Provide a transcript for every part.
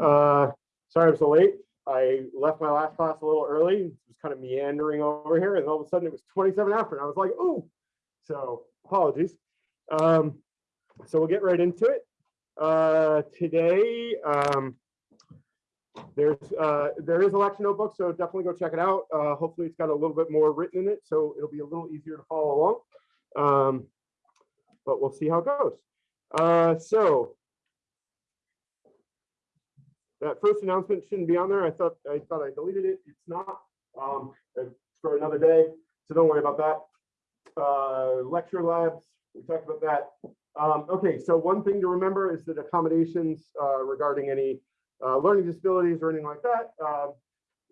Uh, sorry I'm so late. I left my last class a little early, was kind of meandering over here, and all of a sudden it was 27 after, and I was like, oh, so apologies. Um, so we'll get right into it. Uh, today, um, there's uh, there is a lecture notebook, so definitely go check it out. Uh, hopefully, it's got a little bit more written in it, so it'll be a little easier to follow along. Um, but we'll see how it goes. Uh, so that first announcement shouldn't be on there. I thought I thought I deleted it. It's not. Um, for another day, so don't worry about that. Uh, lecture labs, we talked about that. Um, okay, so one thing to remember is that accommodations uh, regarding any uh, learning disabilities or anything like that, uh,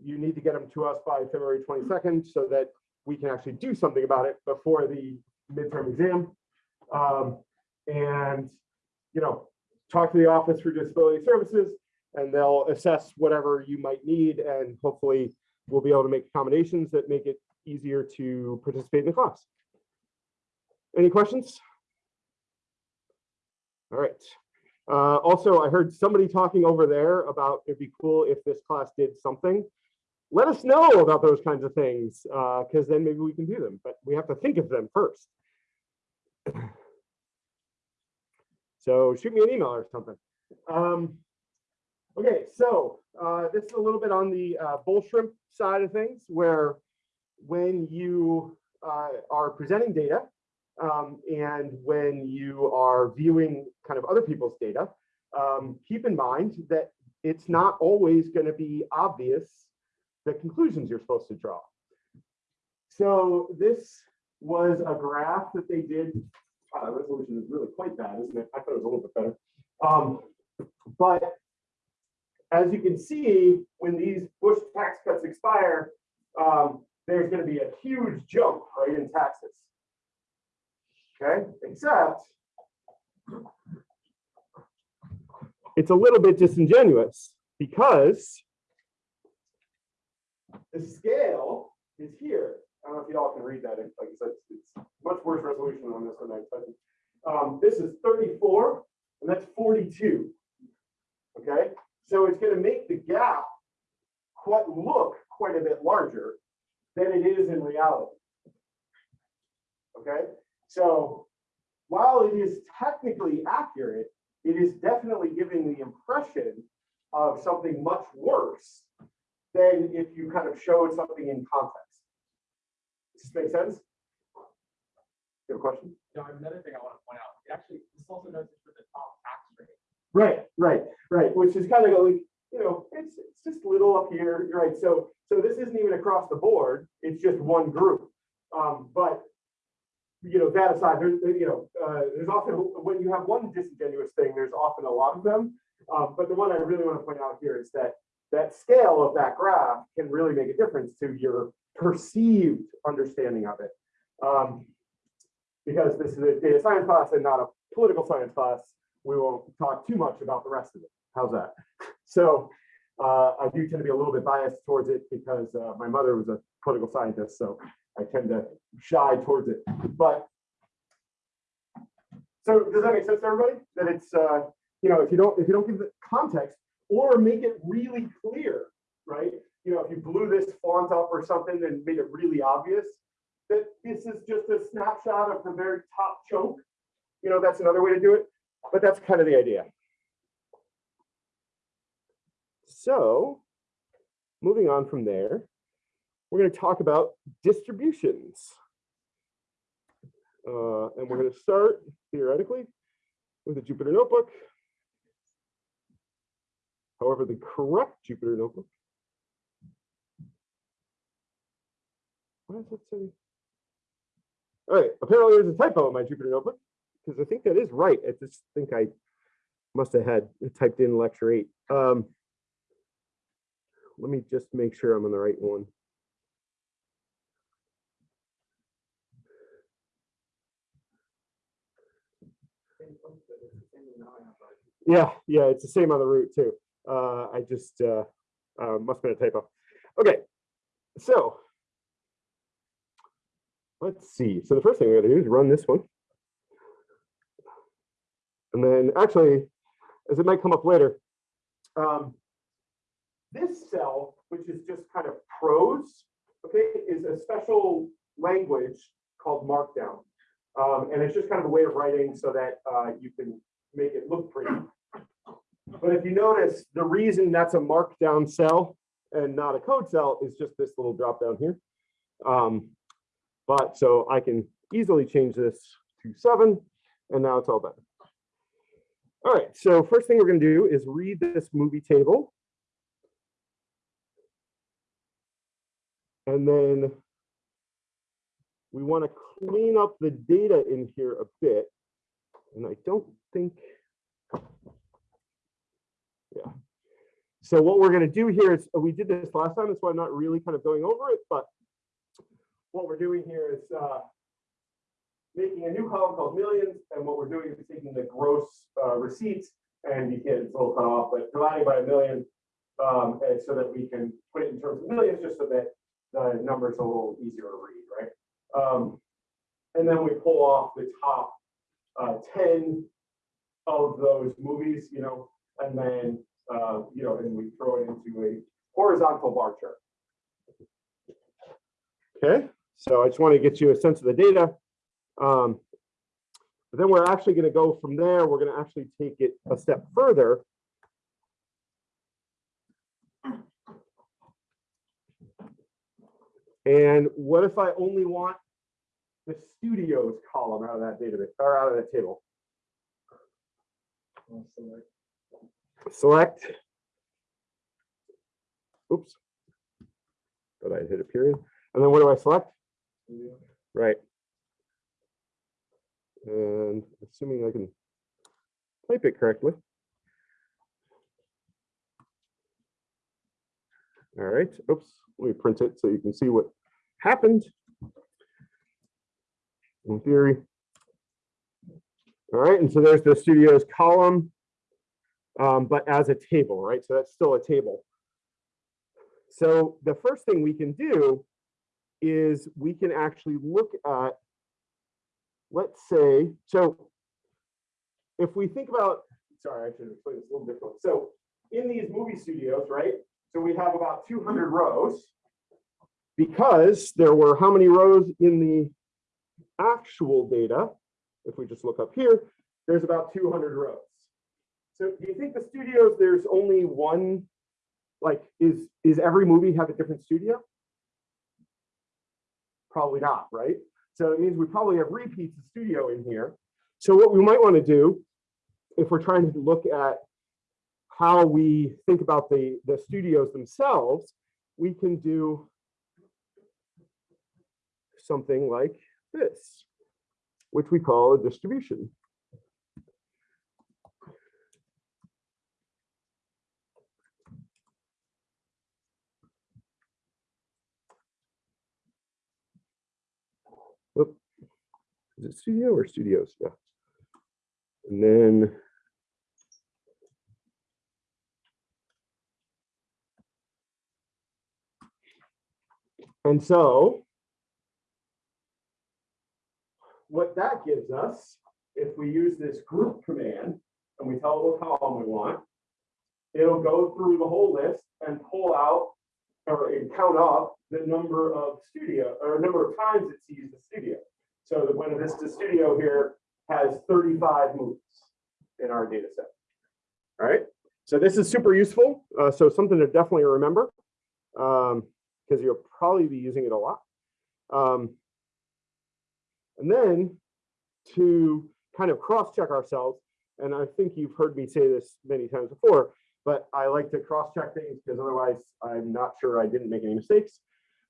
you need to get them to us by February 22nd so that we can actually do something about it before the midterm exam. Um, and, you know, talk to the Office for Disability Services and they'll assess whatever you might need and hopefully we'll be able to make accommodations that make it easier to participate in the class. Any questions? All right. Uh, also, I heard somebody talking over there about it'd be cool if this class did something. Let us know about those kinds of things, because uh, then maybe we can do them, but we have to think of them first. so shoot me an email or something. Um, okay, so uh, this is a little bit on the uh, bull shrimp side of things, where when you uh, are presenting data, um, and when you are viewing kind of other people's data, um, keep in mind that it's not always going to be obvious the conclusions you're supposed to draw. So this was a graph that they did. Uh, resolution is really quite bad, isn't it? I thought it was a little bit better. Um, but as you can see, when these Bush tax cuts expire, um, there's going to be a huge jump right in taxes. Okay, except it's a little bit disingenuous because the scale is here. I don't know if you all can read that. Like I said, it's, much worse resolution on this one. Um, this is 34, and that's 42. Okay, so it's going to make the gap quite look quite a bit larger than it is in reality. Okay, so while it is technically accurate, it is definitely giving the impression of something much worse than if you kind of showed something in context. Does this make sense? You have a question? No, another thing I want to point out, actually, this also notes for the top. Right, right, right, which is kind of like, you know, it's, it's just little up here, right? So, so this isn't even across the board, it's just one group. Um, but you know, that aside, there's, you know, uh, there's often, when you have one disingenuous thing, there's often a lot of them. Um, but the one I really want to point out here is that that scale of that graph can really make a difference to your perceived understanding of it. Um, because this is a data science class and not a political science class, we won't talk too much about the rest of it. How's that? So uh, I do tend to be a little bit biased towards it because uh, my mother was a political scientist. So I tend to shy towards it. But so does that make sense to everybody? That it's uh, you know, if you don't if you don't give the context or make it really clear, right? You know, if you blew this font up or something and made it really obvious that this is just a snapshot of the very top chunk, you know, that's another way to do it. But that's kind of the idea. So moving on from there, we're going to talk about distributions. Uh, and we're going to start theoretically with a Jupyter notebook. However, the correct Jupyter notebook. What does it say? All right, apparently there's a typo in my Jupyter notebook because I think that is right. I just think I must have had typed in lecture eight. Um, let me just make sure I'm on the right one. Yeah, yeah, it's the same on the route too. Uh, I just uh, uh, must have been a typo. Okay, so let's see. So the first thing we're going to do is run this one. And then actually, as it might come up later, Um, this cell, which is just kind of prose, okay, is a special language called Markdown. Um, and it's just kind of a way of writing so that uh, you can make it look pretty. But if you notice, the reason that's a markdown cell and not a code cell is just this little drop down here. Um, but so I can easily change this to seven, and now it's all done. All right, so first thing we're gonna do is read this movie table. And then we want to clean up the data in here a bit. And I don't think, yeah. So what we're going to do here is, we did this last time, that's why I'm not really kind of going over it, but what we're doing here is uh, making a new column called millions, and what we're doing is taking the gross uh, receipts, and you can, it's a little cut off, but dividing by a million, um, and so that we can put it in terms of millions, just so that the numbers a little easier to read, right? Um, and then we pull off the top uh, 10 of those movies, you know, and then, uh, you know, and we throw it into a horizontal bar chart. Okay, so I just want to get you a sense of the data. Um, but then we're actually going to go from there. We're going to actually take it a step further. And what if I only want the studios column out of that database or out of that table? Select. Oops. But I hit a period. And then what do I select? Right. And assuming I can type it correctly. All right, oops, let me print it so you can see what happened. In theory. All right, and so there's the studios column, um, but as a table, right? So that's still a table. So the first thing we can do is we can actually look at, let's say, so if we think about, sorry, I should explain this a little differently. So in these movie studios, right? So we have about 200 rows because there were how many rows in the actual data? If we just look up here, there's about 200 rows. So do you think the studios, there's only one, like, is, is every movie have a different studio? Probably not, right? So it means we probably have repeats of studio in here. So what we might want to do, if we're trying to look at how we think about the, the studios themselves, we can do something like this, which we call a distribution. Is it studio or studios? Yeah. And then And so what that gives us, if we use this group command and we tell it what column we want, it'll go through the whole list and pull out or count up the number of studio or number of times it sees the studio. So the Buena Vista Studio here has 35 movies in our data set. All right, so this is super useful. Uh, so something to definitely remember. Um, because you'll probably be using it a lot. Um, and then to kind of cross-check ourselves, and I think you've heard me say this many times before, but I like to cross-check things because otherwise I'm not sure I didn't make any mistakes.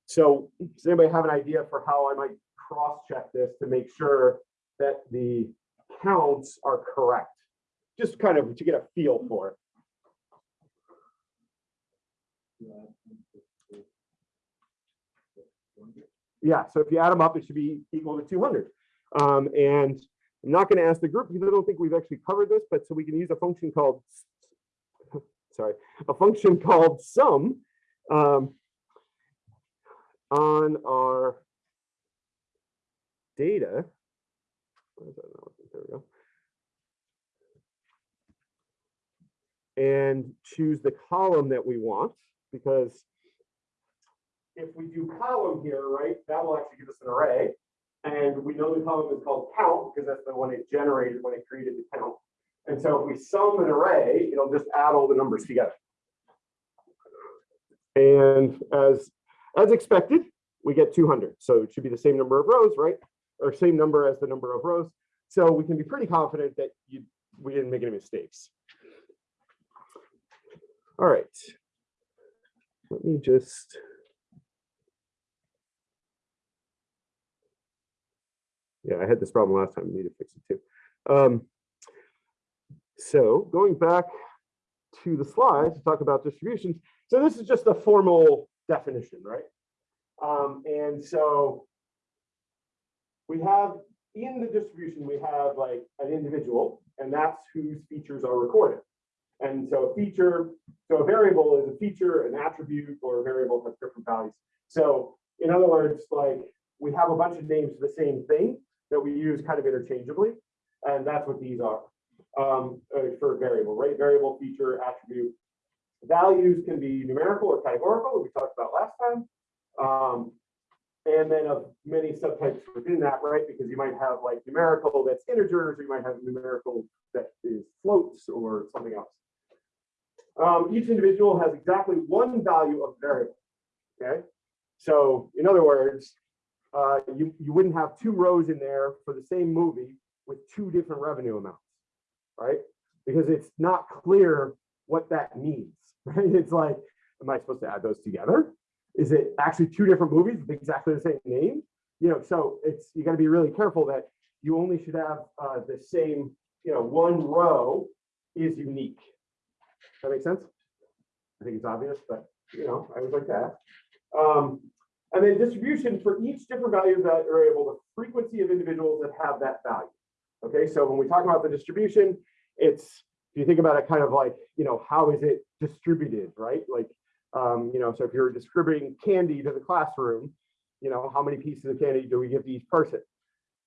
So does anybody have an idea for how I might cross-check this to make sure that the counts are correct? Just kind of to get a feel for it. Yeah, so if you add them up, it should be equal to 200. Um, and I'm not going to ask the group because I don't think we've actually covered this, but so we can use a function called, sorry, a function called sum um, on our data. Now? Oh, there we go. and choose the column that we want because if we do column here, right, that will actually give us an array. And we know the column is called count because that's the one it generated when it created the count. And so if we sum an array, it'll just add all the numbers together. And as, as expected, we get 200. So it should be the same number of rows, right? Or same number as the number of rows. So we can be pretty confident that you, we didn't make any mistakes. All right. Let me just. Yeah, I had this problem last time. I need to fix it too. Um, so going back to the slides to talk about distributions. So this is just a formal definition, right? Um, and so we have in the distribution, we have like an individual, and that's whose features are recorded. And so a feature, so a variable is a feature, an attribute, or a variable has different values. So in other words, like we have a bunch of names for the same thing that we use kind of interchangeably. And that's what these are um, uh, for variable, right? Variable, feature, attribute. Values can be numerical or categorical, we talked about last time. Um, and then of many subtypes within that, right? Because you might have like numerical that's integers, or you might have numerical that is floats or something else. Um, each individual has exactly one value of variable. Okay, so in other words, uh, you you wouldn't have two rows in there for the same movie with two different revenue amounts, right? Because it's not clear what that means, right? It's like, am I supposed to add those together? Is it actually two different movies with exactly the same name? You know, so it's you got to be really careful that you only should have uh, the same, you know, one row is unique. That makes sense? I think it's obvious, but you know, I would like to. Um, and then distribution for each different value of that are able, the frequency of individuals that have that value. Okay, so when we talk about the distribution, it's if you think about it kind of like, you know, how is it distributed, right? Like, um, you know, so if you're distributing candy to the classroom, you know, how many pieces of candy do we give to each person?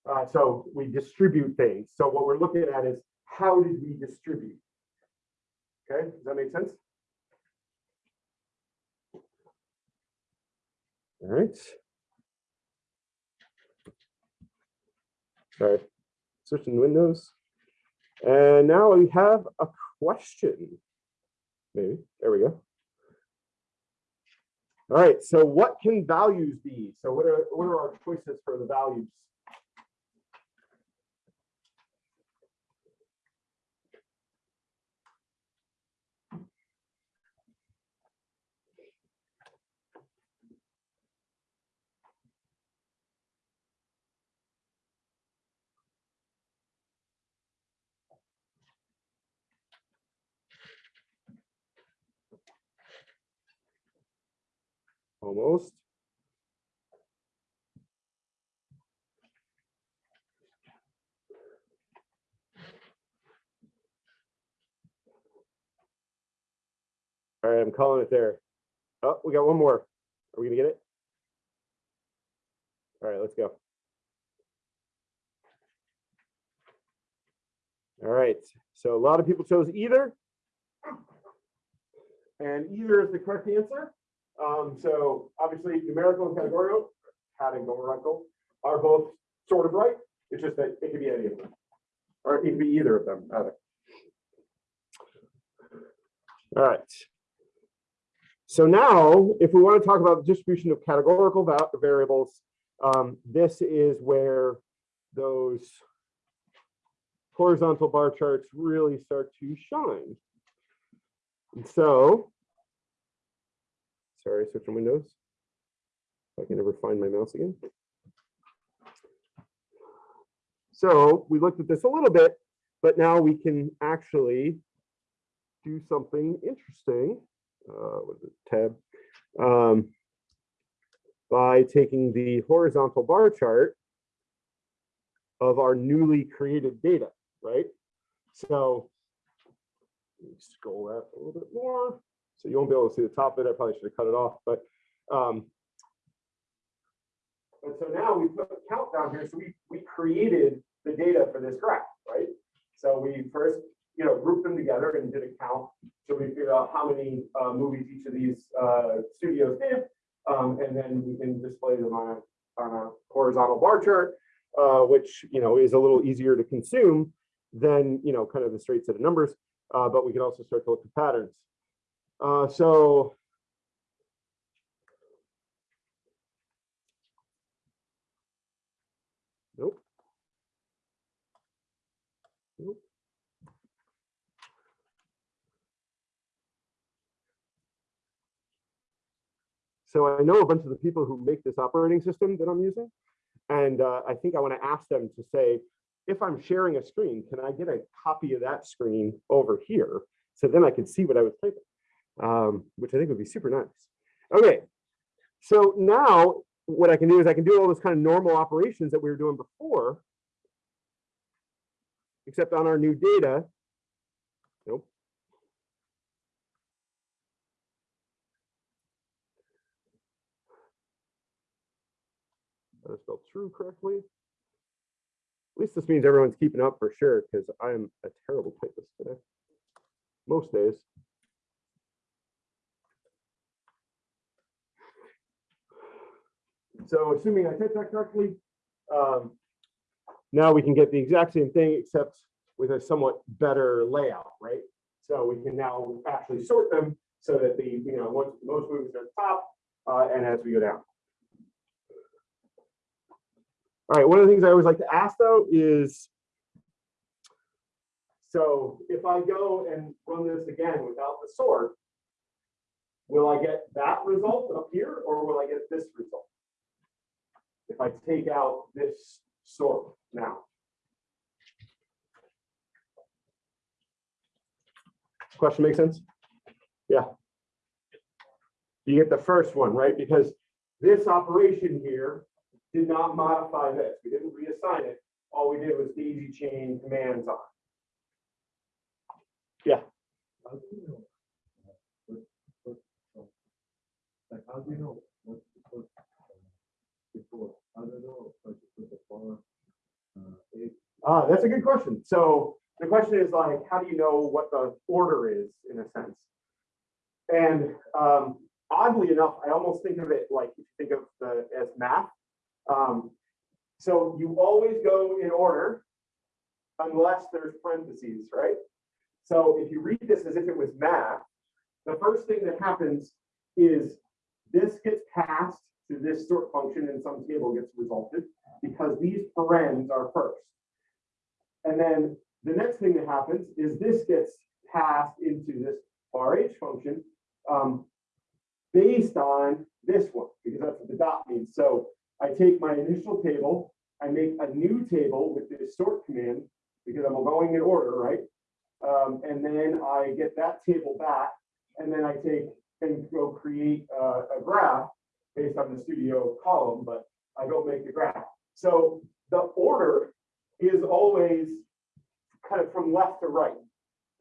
Uh, so we distribute things. So what we're looking at is how did we distribute? Okay, does that make sense? All right. Sorry, switching windows. And now we have a question. Maybe, there we go. All right, so what can values be? So what are, what are our choices for the values? Almost. All right, I'm calling it there. Oh, we got one more. Are we gonna get it? All right, let's go. All right, so a lot of people chose either. And either is the correct answer. Um, so obviously numerical and categorical, categorical are both sort of right. It's just that it could be any of them. Or it could be either of them, rather. All right. So now, if we want to talk about the distribution of categorical variables, um, this is where those horizontal bar charts really start to shine. And so, sorry, switching windows. I can never find my mouse again. So we looked at this a little bit, but now we can actually do something interesting. Uh, what is it, tab? Um, by taking the horizontal bar chart of our newly created data, right? So scroll that a little bit more. So you won't be able to see the top of it. I probably should have cut it off, but um, and so now we put a count down here. So we we created the data for this graph, right? So we first you know, grouped them together and did a count. So we figured out how many uh, movies each of these uh, studios did. Um, and then we can display them on a, on a horizontal bar chart, uh, which, you know, is a little easier to consume than, you know, kind of the straight set of numbers. Uh, but we can also start to look at patterns. Uh, so Nope. Nope. So I know a bunch of the people who make this operating system that I'm using. And uh, I think I want to ask them to say, if I'm sharing a screen, can I get a copy of that screen over here? So then I can see what I was typing, um, which I think would be super nice. Okay, so now what I can do is I can do all those kind of normal operations that we were doing before, except on our new data. Nope. That spelled true correctly. At least this means everyone's keeping up for sure, because I'm a terrible typist today. Most days. So assuming I typed that correctly, um, now we can get the exact same thing except with a somewhat better layout, right? So we can now actually sort them so that the, you know, once most movies are top uh, and as we go down. All right, one of the things I always like to ask though is, so if I go and run this again without the sort, will I get that result up here or will I get this result? If I take out this sort now. Question make sense? Yeah. You get the first one, right? Because this operation here did not modify this. We didn't reassign it. All we did was daisy chain commands on. Yeah. How do how do you know what to put uh, before? Ah, that's a good question. So the question is like, how do you know what the order is in a sense? And um, oddly enough, I almost think of it like, if you think of the, as math. Um, so you always go in order unless there's parentheses, right? So if you read this as if it was math, the first thing that happens is this gets passed to this sort function and some table gets resulted because these parens are first. And then the next thing that happens is this gets passed into this barh function um, based on this one, because that's what the dot means. So I take my initial table, I make a new table with this sort command, because I'm going in order, right? Um, and then I get that table back, and then I take and go create uh, a graph based on the studio column, but I don't make the graph. So the order is always kind of from left to right,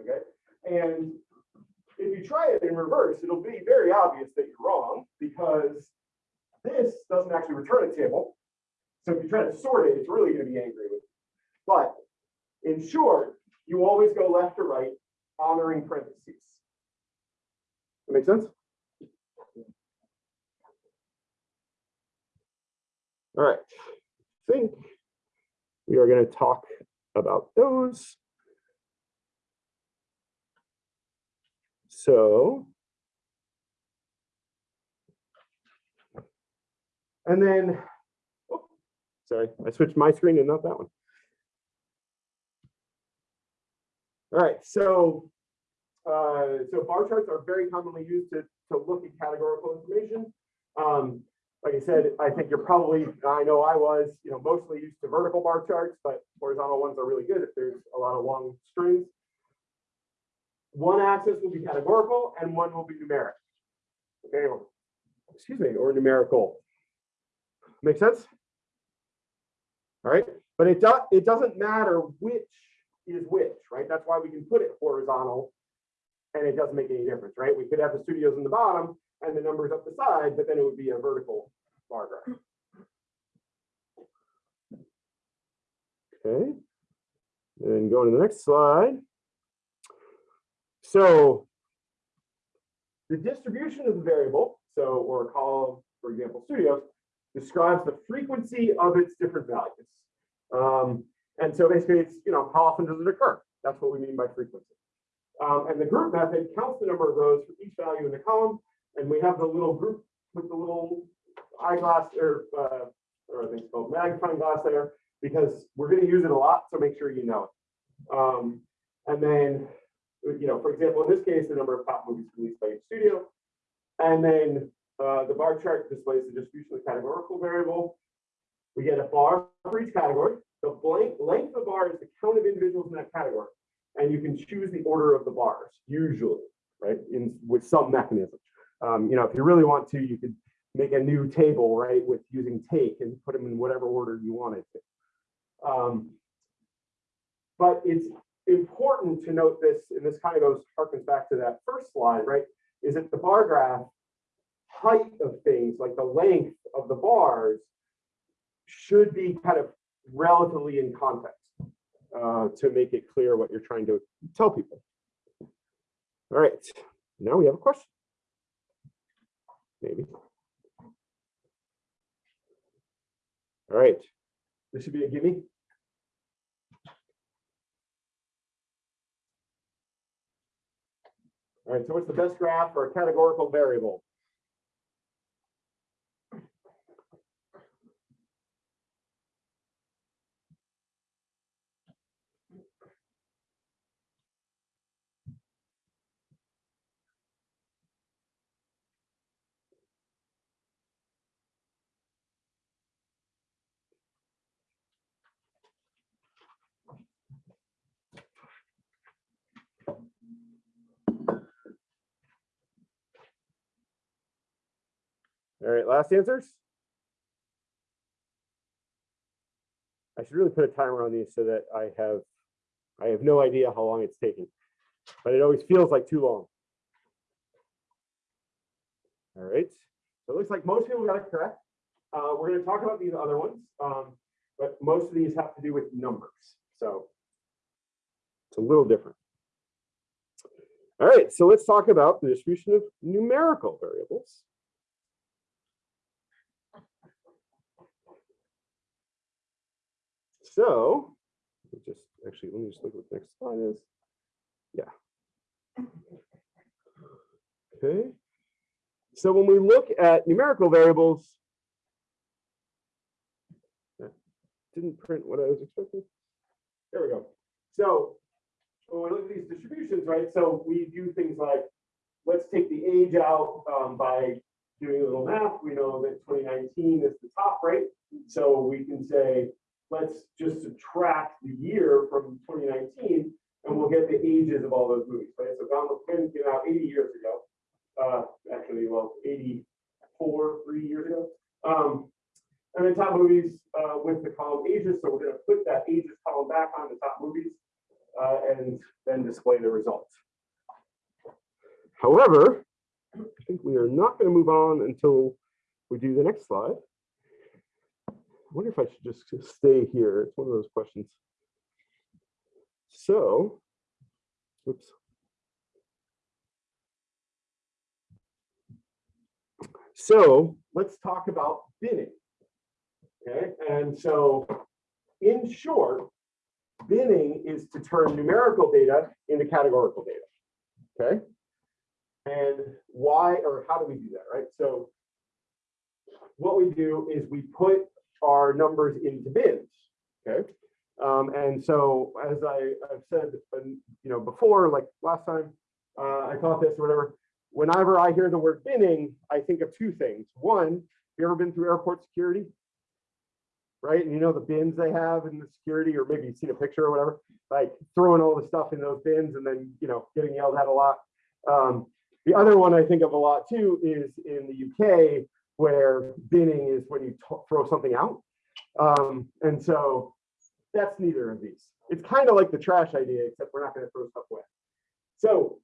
okay? And if you try it in reverse, it'll be very obvious that you're wrong because this doesn't actually return a table. So if you try to sort it, it's really going to be angry with you. But in short, you always go left to right, honoring parentheses. That make sense? All right, I think we are going to talk about those. So. And then, oh, sorry, I switched my screen and not that one. All right, so, uh, so bar charts are very commonly used to, to look at categorical information. Um, like I said, I think you're probably, I know I was, you know, mostly used to vertical bar charts, but horizontal ones are really good if there's a lot of long strings. One axis will be categorical and one will be numeric. Okay, or, excuse me, or numerical. Make sense? All right, but it does it doesn't matter which is which, right? That's why we can put it horizontal and it doesn't make any difference, right? We could have the studios in the bottom and the numbers up the side, but then it would be a vertical graph. Okay. And go to the next slide. so the distribution of the variable, so or a column, for example, studio, describes the frequency of its different values. Um, and so basically it's, you know, how often does it occur? That's what we mean by frequency. Um, and the group method counts the number of rows for each value in the column. And we have the little group with the little eyeglass or, uh, or I think it's called magnifying glass there, because we're going to use it a lot. So make sure you know it. Um, and then, you know, for example, in this case, the number of pop movies released by each studio. And then uh, the bar chart displays the distribution of the categorical variable. We get a bar for each category. The blank length of the bar is the count of individuals in that category. And you can choose the order of the bars, usually, right, in with some mechanism. Um, you know, if you really want to, you could make a new table, right, with using take and put them in whatever order you wanted to. Um, but it's important to note this, and this kind of goes harkens back to that first slide, right? Is that the bar graph height of things, like the length of the bars, should be kind of relatively in context uh, to make it clear what you're trying to tell people. All right, now we have a question. Maybe. All right, this should be a gimme. All right, so what's the best graph for a categorical variable? All right, last answers. I should really put a timer on these so that I have, I have no idea how long it's taking, but it always feels like too long. All right, so it looks like most people got it correct. Uh, we're going to talk about these other ones, um, but most of these have to do with numbers, so it's a little different. All right, so let's talk about the distribution of numerical variables. So, just actually, let me just look what the next slide is. Yeah. Okay. So when we look at numerical variables, that didn't print what I was expecting. There we go. So when we look at these distributions, right? So we do things like, let's take the age out um, by doing a little math. We know that 2019 is the top, right? So we can say, let's just subtract the year from 2019 and we'll get the ages of all those movies, right? So Gone with came out 80 years ago. Uh, actually, well, 84, three years ago. Um, and then top movies uh, with the column ages. So we're going to put that ages column back on the top movies uh, and then display the results. However, I think we are not going to move on until we do the next slide. Wonder if I should just just stay here. It's one of those questions. So, oops. So let's talk about binning. Okay, and so in short, binning is to turn numerical data into categorical data. Okay. And why or how do we do that, right? So what we do is we put our numbers into bins. Okay. Um, and so as I, have said, um, you know, before, like last time uh, I taught this or whatever, whenever I hear the word binning, I think of two things. One, you ever been through airport security? Right, and you know the bins they have in the security, or maybe you've seen a picture or whatever, like throwing all the stuff in those bins and then, you know, getting yelled at a lot. Um, the other one I think of a lot too is in the UK, where binning is when you throw something out. Um, and so that's neither of these. It's kind of like the trash idea, except we're not going to throw stuff away. So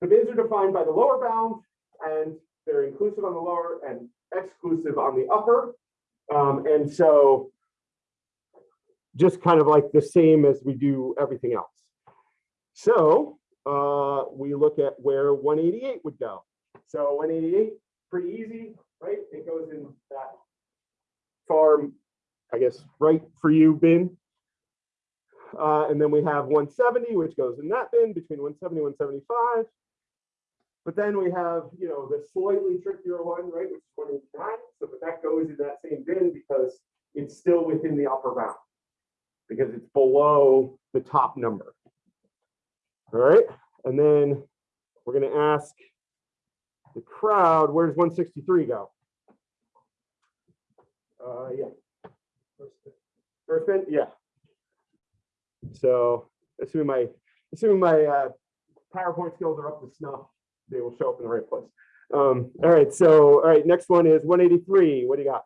the bins are defined by the lower bound, and they're inclusive on the lower and exclusive on the upper. Um, and so just kind of like the same as we do everything else. So uh, we look at where one eighty-eight would go. So one eighty-eight, pretty easy, right? It goes in that farm, I guess, right for you bin. Uh, and then we have one seventy, which goes in that bin between 170 and 175. But then we have, you know, the slightly trickier one, right, which is one eighty-nine. So but that goes in that same bin because it's still within the upper bound. Because it's below the top number. All right, and then we're gonna ask the crowd, where does one sixty-three go? Uh, yeah. First yeah. So assuming my, assuming my uh, PowerPoint skills are up to snuff, they will show up in the right place. Um, all right, so, all right, next one is one eighty-three. What do you got?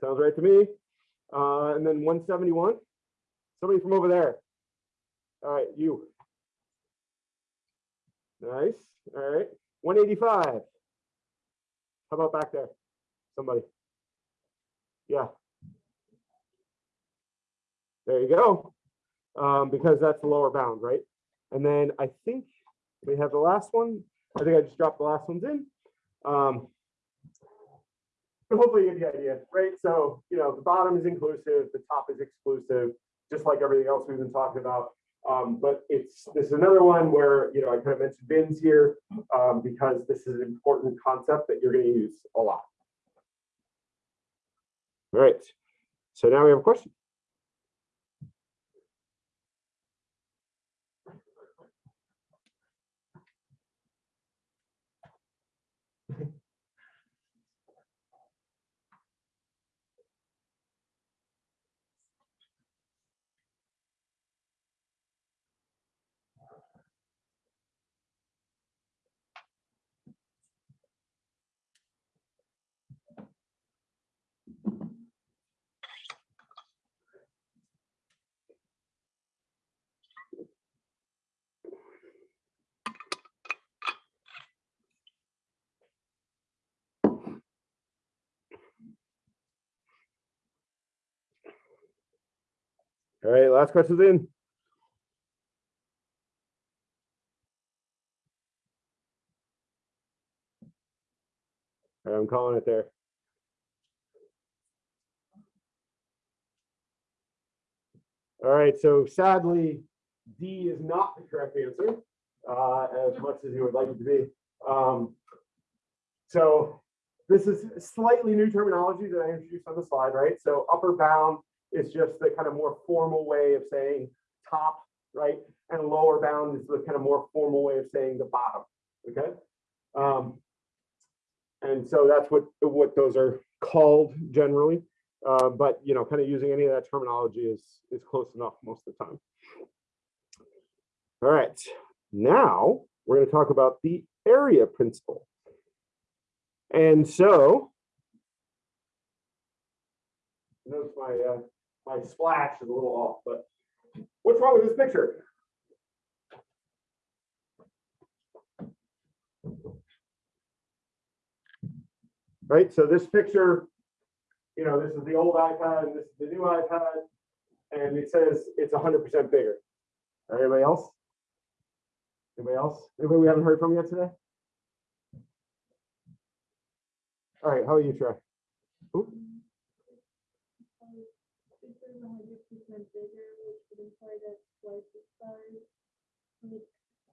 Sounds right to me. Uh, and then one seventy-one. Somebody from over there. All right, you. Nice. All right. One eighty-five. How about back there? Somebody. Yeah. There you go. Um, because that's the lower bound, right? And then I think we have the last one. I think I just dropped the last ones in. Um, hopefully you get the idea, right? So, you know, the bottom is inclusive, the top is exclusive, just like everything else we've been talking about. Um, but it's, this is another one where, you know, I kind of mentioned bins here, um, because this is an important concept that you're gonna use a lot. All right, so now we have a question. All right, last question's in. All right, I'm calling it there. All right, so sadly, D is not the correct answer, uh, as much as you would like it to be. Um, so this is slightly new terminology that I introduced on the slide, right? So upper bound is just the kind of more formal way of saying top, right? And lower bound is the kind of more formal way of saying the bottom, okay? Um, and so that's what, what those are called generally. Uh, but, you know, kind of using any of that terminology is, is close enough most of the time. All right, now we're going to talk about the area principle. And so, notice my, uh, my splash is a little off, but what's wrong with this picture? Right, so this picture, you know, this is the old iPad, and this is the new iPad, and it says it's hundred percent bigger. Anybody else? Anybody else? Anybody we haven't heard from yet today? All right, how are you, Trey? Oop. This is a bigger, which would imply that twice the size. Like,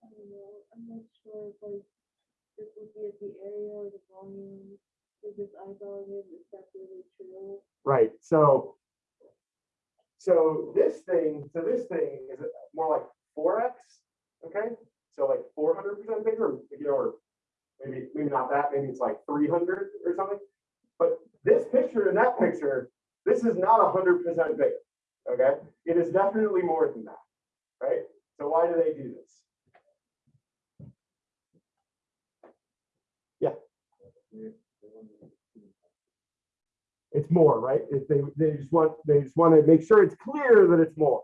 I don't know, I'm not sure if like, this would be at the area or the volume, is this eyeballing it, is that really true? Right, so. So this thing, so this thing is more like four X, okay? So like four hundred percent bigger, you know, or maybe, maybe not that, maybe it's like three hundred or something. But this picture and that picture, this is not hundred percent bigger, okay? It is definitely more than that, right? So why do they do this? Yeah. It's more, right? If they, they just want, they just want to make sure it's clear that it's more.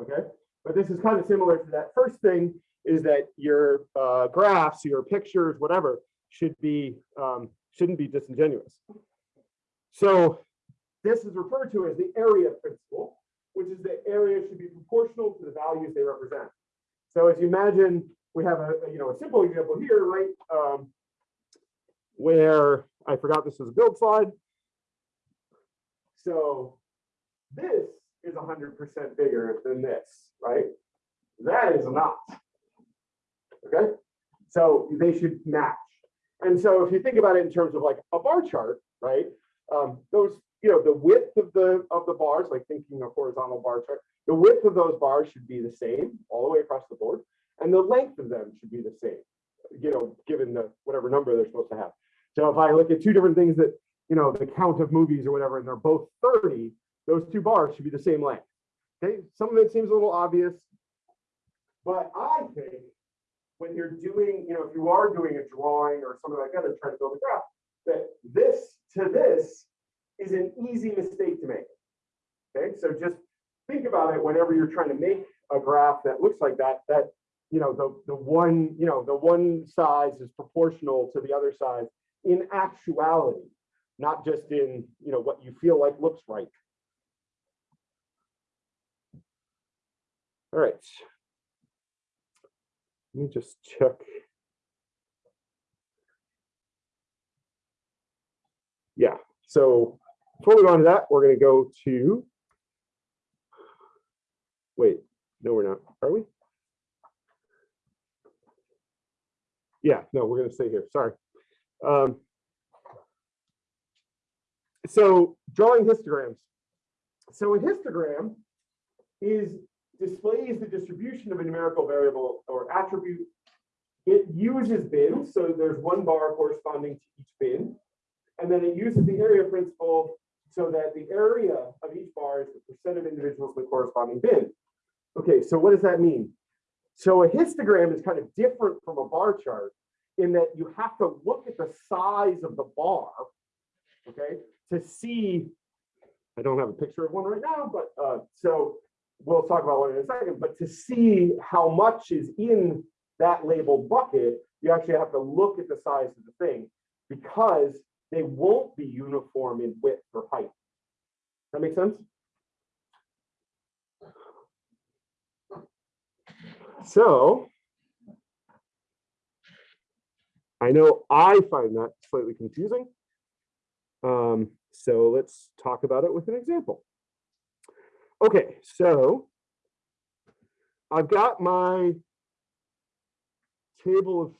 Okay, but this is kind of similar to that first thing is that your uh, graphs, your pictures, whatever, should be, um, shouldn't be disingenuous. So this is referred to as the area principle, which is the area should be proportional to the values they represent. So as you imagine, we have a, you know, a simple example here, right? Um, where I forgot this was a build slide. So this is hundred percent bigger than this, right? That is not. Okay, so they should match. And so if you think about it in terms of like a bar chart, right? Um, those, you know, the width of the of the bars, like thinking a horizontal bar chart, the width of those bars should be the same all the way across the board, and the length of them should be the same, you know, given the whatever number they're supposed to have. So if I look at two different things that, you know, the count of movies or whatever, and they're both 30, those two bars should be the same length. Okay, some of it seems a little obvious, but I think when you're doing, you know, if you are doing a drawing or something like that and trying to build a graph, that this to this is an easy mistake to make. Okay, so just think about it whenever you're trying to make a graph that looks like that, that, you know, the, the one, you know, the one size is proportional to the other size in actuality, not just in, you know, what you feel like looks right. All right. Let me just check. Yeah, so before we go on to that, we're gonna go to. Wait, no, we're not, are we? Yeah, no, we're gonna stay here, sorry. Um, So drawing histograms. So a histogram is displays the distribution of a numerical variable or attribute. It uses bins, so there's one bar corresponding to each bin. And then it uses the area principle so that the area of each bar is the percent of individuals in the corresponding bin. Okay, so what does that mean? So a histogram is kind of different from a bar chart in that you have to look at the size of the bar, okay, to see. I don't have a picture of one right now, but uh, so we'll talk about one in a second, but to see how much is in that labeled bucket, you actually have to look at the size of the thing because they won't be uniform in width or height. That make sense? So I know I find that slightly confusing. Um, so let's talk about it with an example. Okay, so I've got my table of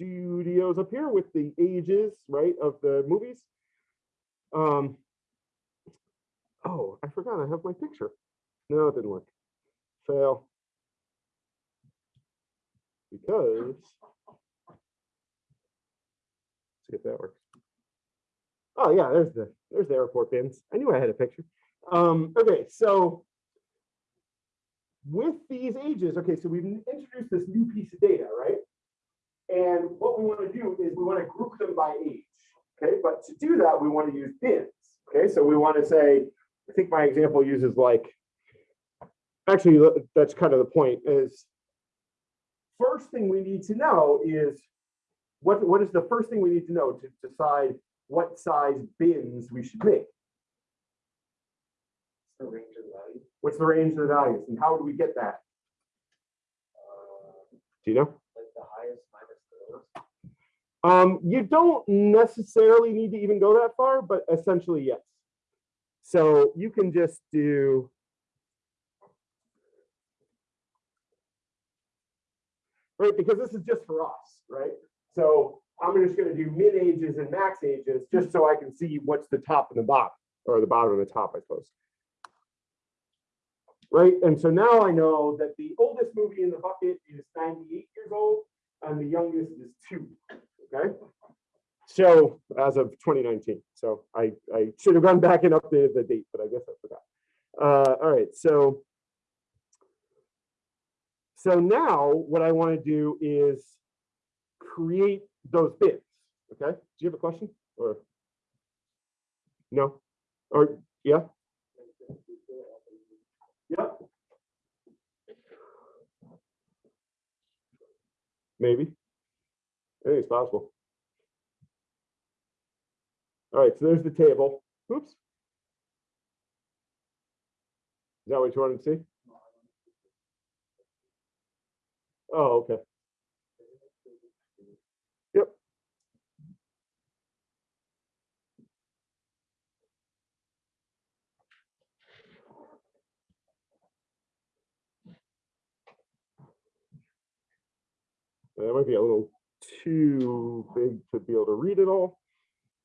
studios up here with the ages, right, of the movies. Um, oh, I forgot I have my picture. No, it didn't work. Fail. Because, see if that works. Oh yeah, there's the, there's the airport bins. I knew I had a picture. Um, okay, so with these ages, okay, so we've introduced this new piece of data, right? And what we want to do is we want to group them by age, okay? But to do that, we want to use bins, okay? So we want to say, I think my example uses like, actually, that's kind of the point is, first thing we need to know is, what, what is the first thing we need to know to decide what size bins we should make? The range of value. What's the range of the values and how do we get that? Uh, Do you know? like the highest minus the lowest. Um, you don't necessarily need to even go that far, but essentially, yes. So you can just do. Right, because this is just for us, right? So I'm just gonna do min ages and max ages, just so I can see what's the top and the bottom, or the bottom and the top, I suppose. Right, and so now I know that the oldest movie in the bucket is 98 years old, and the youngest is two, okay? So as of 2019, so I, I should have gone back and updated the date, but I guess I forgot. Uh, all right, so. So now what I want to do is create those bits, okay? Do you have a question or? No, or, yeah? Yep. Maybe. Think it's possible. All right, so there's the table. Oops. Is that what you wanted to see? Oh, okay. Yep. That might be a little too big to be able to read it all.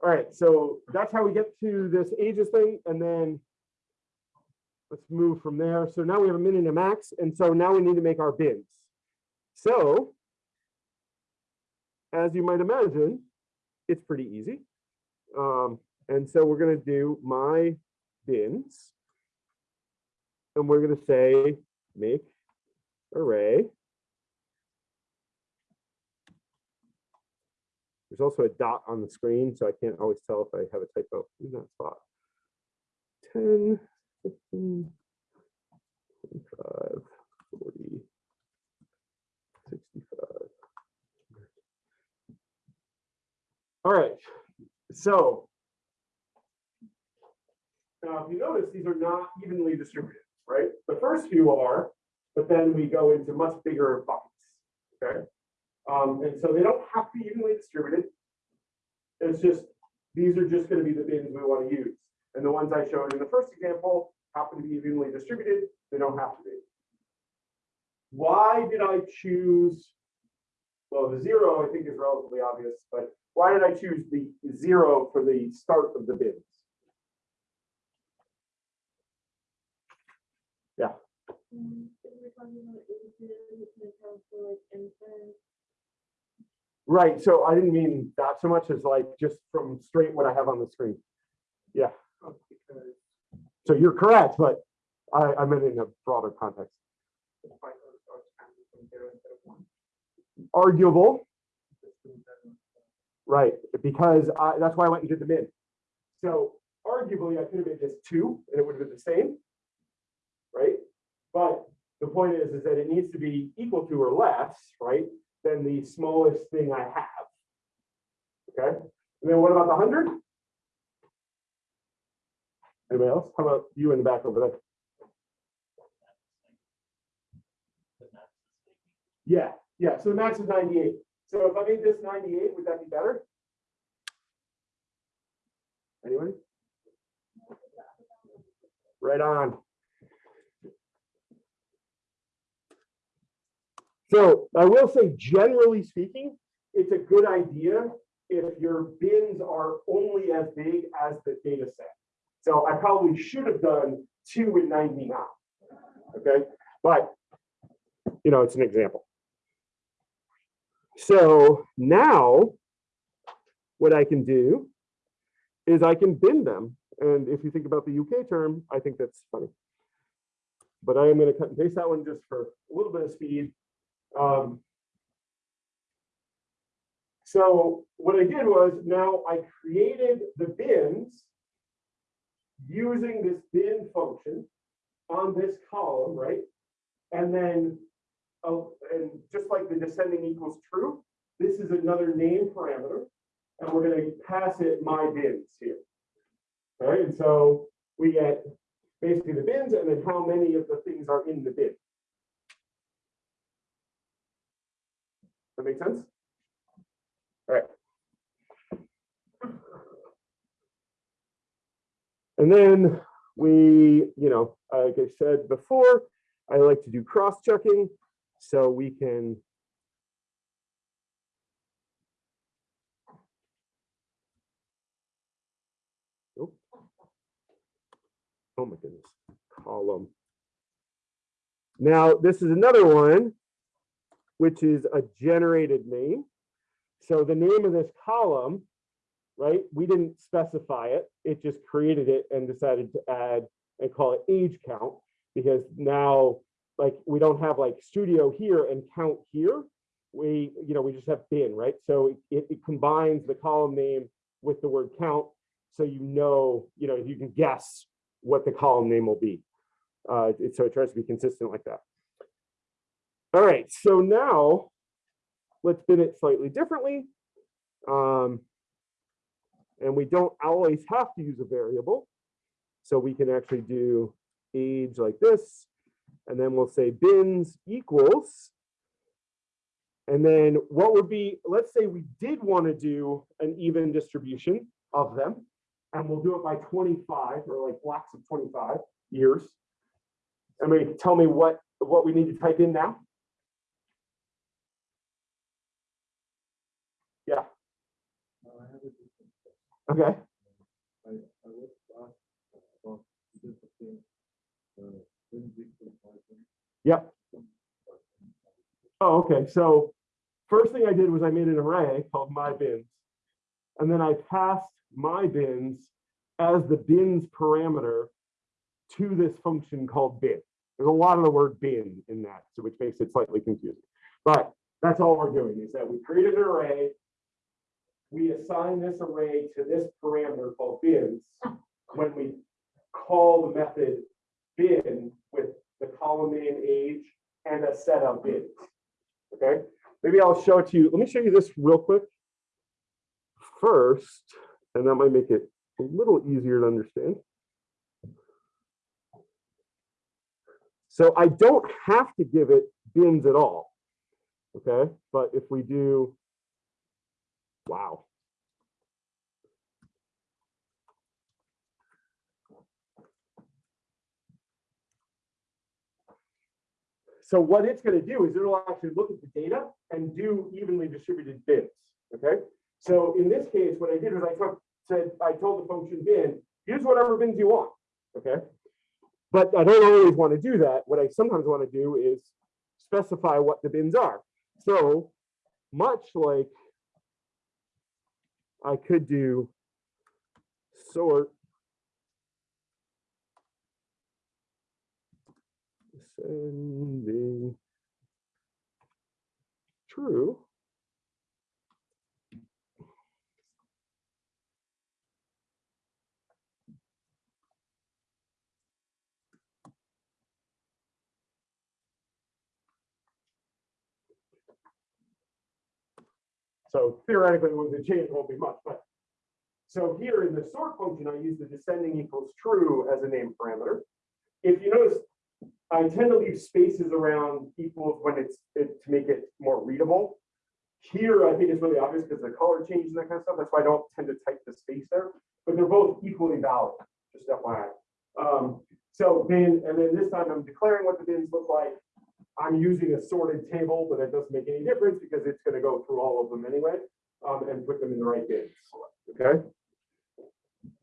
All right, so that's how we get to this ages thing, and then let's move from there. So now we have a min and a max, and so now we need to make our bins. So as you might imagine, it's pretty easy. Um, and so we're gonna do my bins. And we're gonna say, make array. There's also a dot on the screen, so I can't always tell if I have a typo in that spot. 10, 15, 25, 40, 65. All right, so now if you notice, these are not evenly distributed, right? The first few are, but then we go into much bigger buckets, okay? Um, and so they don't have to be evenly distributed. It's just, these are just gonna be the bins we wanna use. And the ones I showed in the first example happen to be evenly distributed, they don't have to be. Why did I choose, well, the zero I think is relatively obvious, but why did I choose the zero for the start of the bins? Um, Right, so I didn't mean that so much as like just from straight what I have on the screen. Yeah, so you're correct, but I, I meant in a broader context. Arguable, Just right, because I, that's why I went and did the min. So arguably, I could have made this two and it would have been the same. Right? But the point is, is that it needs to be equal to or less, right, than the smallest thing I have. Okay, and then what about the hundred? Anybody else? How about you in the back over there? Yeah, yeah, so the max is ninety-eight. So if I made this ninety-eight, would that be better? Anyone? Right on. So I will say, generally speaking, it's a good idea if your bins are only as big as the data set. So I probably should have done two and ninety-nine. Okay, but you know, it's an example. So now what I can do is I can bin them. And if you think about the UK term, I think that's funny. But I am going to cut and paste that one just for a little bit of speed. Um, so what I did was now I created the bins using this bin function on this column, right? And then, oh, and just like the descending equals true, this is another name parameter. And we're gonna pass it my bins here. All right, and so we get basically the bins and then how many of the things are in the bin. That make sense? All right. And then we, you know, like I said before, I like to do cross-checking so we can Nope. Oh my goodness, column. Now, this is another one, which is a generated name. So the name of this column, right, we didn't specify it. It just created it and decided to add and call it age count because now like we don't have like studio here and count here. We, you know, we just have bin, right? So it, it combines the column name with the word count. So you know, you know, you can guess what the column name will be. Uh, it- so it tries to be consistent like that. All right, so now let's bin it slightly differently. Um, and we don't always have to use a variable. So we can actually do age like this. And then we'll say bins equals. And then what would be, let's say we did want to do an even distribution of them. And we'll do it by 25 or like blocks of 25 years. I mean, tell me what, what we need to type in now. Yeah, Now I have a different question. Okay. I, I was asked about this thing. Yep. Oh, okay, so first thing I did was I made an array called my bins. And then I passed my bins as the bins parameter to this function called bin. There's a lot of the word bin in that, so which makes it slightly confusing. But that's all we're doing is that we created an array. We assign this array to this parameter called bins when we call the method bin with the column name age and a set of bins. Okay, maybe I'll show it to you. Let me show you this real quick first, and that might make it a little easier to understand. So I don't have to give it bins at all. Okay, but if we do, wow. So what it's going to do is it'll actually look at the data and do evenly distributed bins. Okay. So in this case, what I did was I took, said, I told the function bin, use whatever bins you want. Okay. But I don't always want to do that. What I sometimes want to do is specify what the bins are. So much like I could do sort sending true. So theoretically, the change won't be much, but so here in the sort function, I use the descending equals true as a name parameter. If you notice, I tend to leave spaces around equals when it's it, to make it more readable. Here, I think it's really obvious because the color change and that kind of stuff. That's why I don't tend to type the space there. But they're both equally valid, just FYI. Um, so bin, and then this time I'm declaring what the bins look like. I'm using a sorted table, but it doesn't make any difference because it's going to go through all of them anyway um, and put them in the right bins. Okay.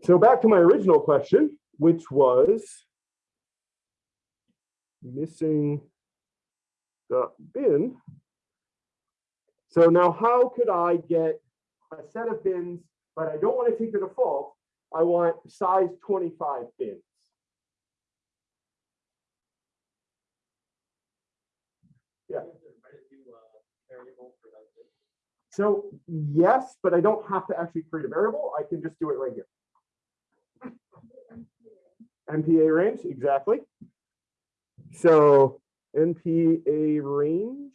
So back to my original question, which was missing the bin. So now how could I get a set of bins, but I don't want to take the default. I want size 25 bins. Yeah. Variable for that. bit. So yes, but I don't have to actually create a variable. I can just do it right here. NP arange, exactly. So NP arange.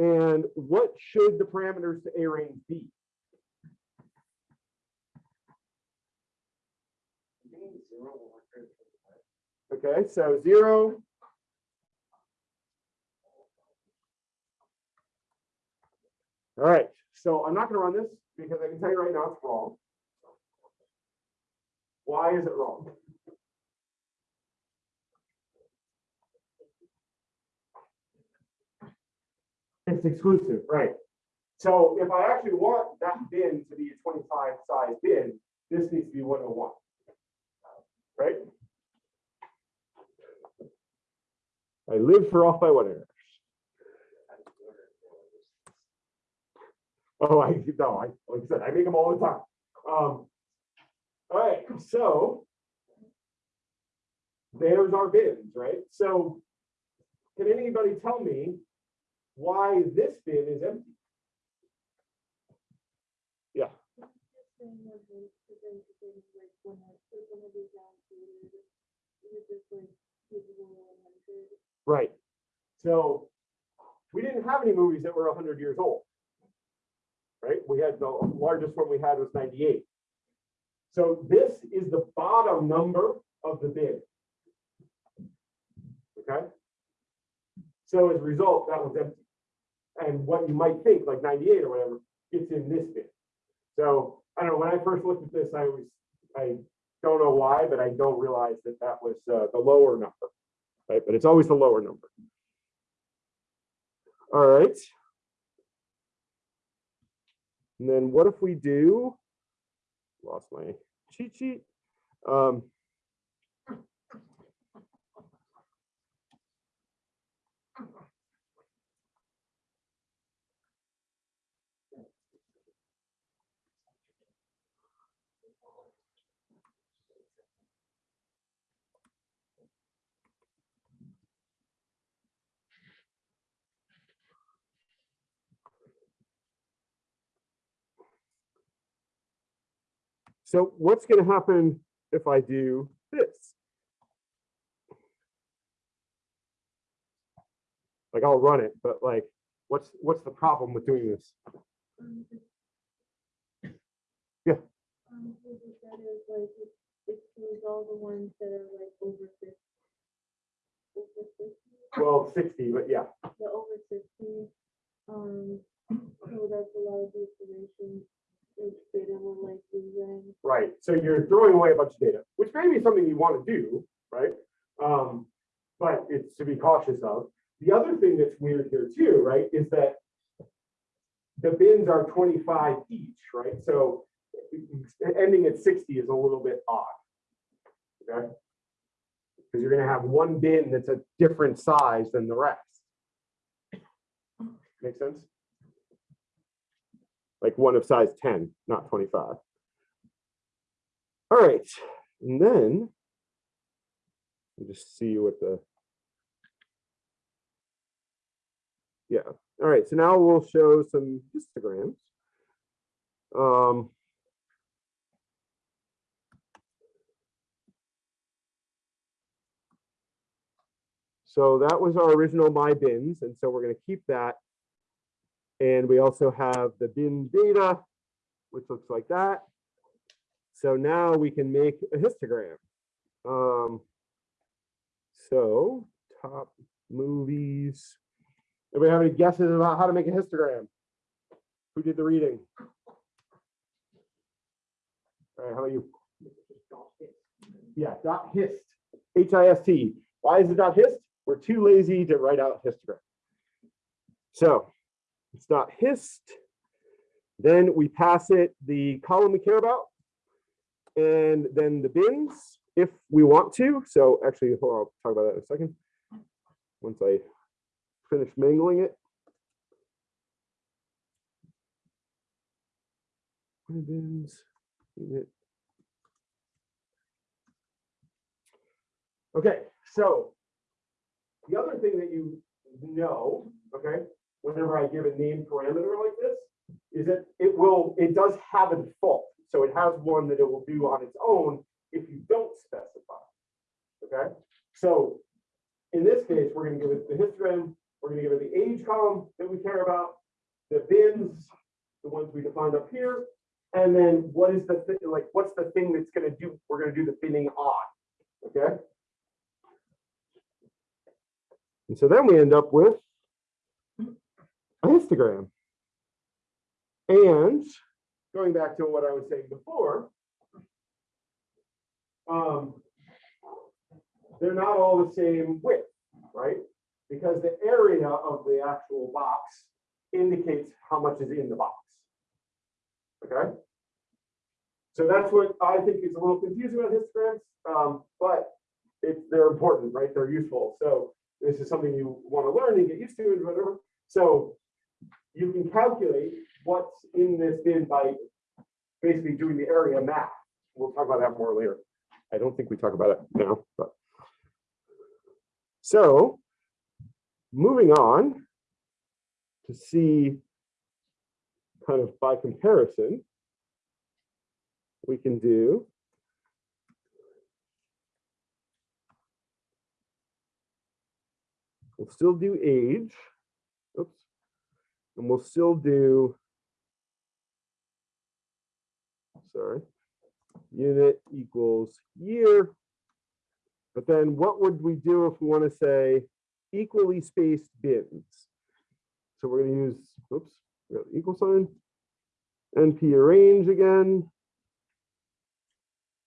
And what should the parameters to arange be? Zero, one hundred, Okay, so zero. All right, so I'm not gonna run this because I can tell you right now it's wrong. Why is it wrong? It's exclusive, right? So if I actually want that bin to be a twenty-five size bin, this needs to be one oh one. Right? I live for off by one errors. Oh, I, no, I, like I said, I make them all the time. Um, all right, so there's our bins, right? So can anybody tell me why this bin is empty? Yeah, right. So we didn't have any movies that were hundred years old. Right? We had, the largest one we had was ninety-eight. So this is the bottom number of the bid. Okay? So as a result, that one's empty. And what you might think, like ninety-eight or whatever, it's in this bid. So, I don't know, when I first looked at this, I was, I don't know why, but I don't realize that that was uh, the lower number. Right, but it's always the lower number. All right. And then what if we do, lost my cheat sheet. Um, So what's gonna happen if I do this? Like I'll run it, but like, what's, what's the problem with doing this? Yeah. What you said like, excludes all the ones that are like over fifty. Over fifty, Well, sixty, but yeah, the over sixty, um, so that's a lot of information. Right. So you're throwing away a bunch of data, which may be something you want to do, right? Um, but it's to be cautious of. The other thing that's weird here too, right, is that the bins are twenty-five each, right? So ending at sixty is a little bit odd. Okay? Because you're gonna have one bin that's a different size than the rest. Make sense? Like one of size ten, not twenty-five. All right, and then just see what the yeah. All right, so now we'll show some histograms. Um, so that was our original my bins, and so we're going to keep that. And we also have the bin data, which looks like that. So now we can make a histogram. Um, so top movies. Anybody have any guesses about how to make a histogram? Who did the reading? All right, how about you? Yeah, dot hist, H I S T. Why is it dot hist? We're too lazy to write out histogram. So it's dot hist. Then we pass it the column we care about. And then the bins, if we want to. So actually, I'll talk about that in a second. Once I finish mangling it. Bins. Okay, so the other thing that you know, okay, whenever I give a name parameter like this, is that it will, it does have a default. So it has one that it will do on its own if you don't specify. Okay, so in this case, we're gonna give it the histogram, we're gonna give it the age column that we care about, the bins, the ones we defined up here, and then what is the, thi- like, what's the thing that's gonna do, we're gonna do the binning on, okay? And so then we end up with a histogram. And going back to what I was saying before, um, they're not all the same width, right? Because the area of the actual box indicates how much is in the box. Okay? So that's what I think is a little confusing about histograms, um, but it's, they're important, right? They're useful. So this is something you want to learn and get used to and whatever. So you can calculate what's in this bin by basically doing the area math. We'll talk about that more later. I don't think we talk about it now, but. So moving on to see kind of by comparison, we can do We'll still do age. And we'll still do. Sorry. unit equals year. But then what would we do if we want to say equally spaced bins? So we're going to use, oops, we got the equal sign, NP arange again.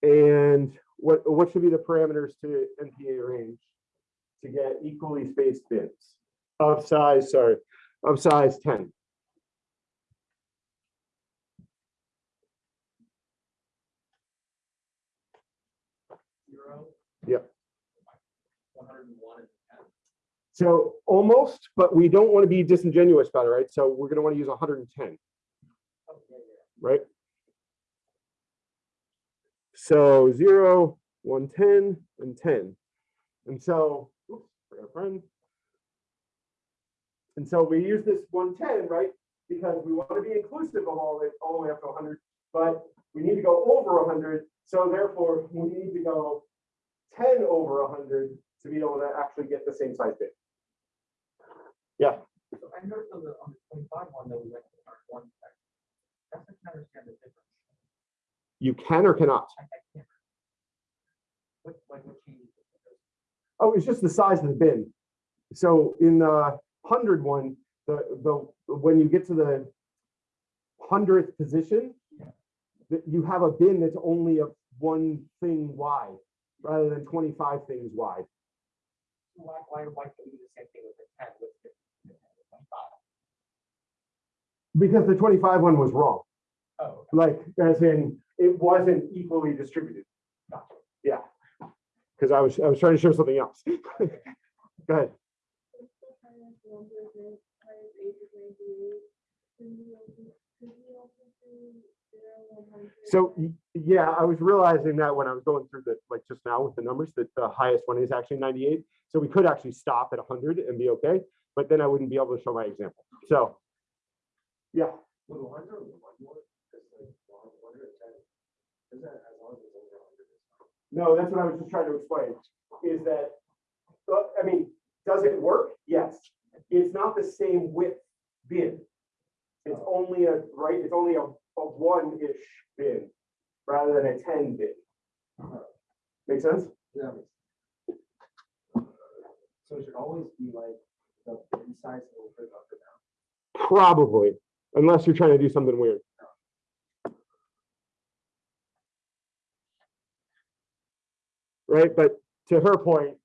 And what, what should be the parameters to NPA arrange to get equally spaced bins of size, sorry, of size 10? Zero. Yep. So almost, but we don't want to be disingenuous about it, right? So we're going to want to use 110, Oh, yeah, yeah. right? So 0, 110, and 10. And so, oops, a friend. And so we use this 110, right? Because we want to be inclusive of all the, all the way up to 100, but we need to go over 100. So therefore, we need to go 10 over 100 to be able to actually get the same size bit. Yeah. So I noticed on the, on the twenty-five one, that we went to our one section. That's I can understand the difference. You can or cannot. I, I can't. What, like, what changes? Oh, it's just the size of the bin. So in the hundred one, the, the, when you get to the hundredth position, that you have a bin that's only a one thing wide, rather than twenty-five things wide. Why, why, why can't we do the same thing with the ten, with the the 10, with twenty-five? Because the twenty-five one was wrong, Oh, like, as in, it wasn't equally distributed. gotcha. Yeah. Because I was, I was trying to show something else. Go ahead. What's highest number, the highest age of ninety-eight? Could we also, could we also do zero, one hundred? So, yeah, I was realizing that when I was going through the, like just now with the numbers, that the highest one is actually ninety-eight. So we could actually stop at hundred and be okay, but then I wouldn't be able to show my example. So, yeah, Would one hundred or one more, just like one, one hundred and ten? Is that as long as it's over a hundred? it's fine. no, that's what I was just trying to explain, is that, uh, I mean, does it work? Yes. It's not the same width bin. It's oh. only a, right, it's only a, a one-ish bin, rather than a ten bin. Uh-huh. Make sense? Yeah. So it should always be like the bin size little up or down. Probably, unless you're trying to do something weird. Right, but to her point,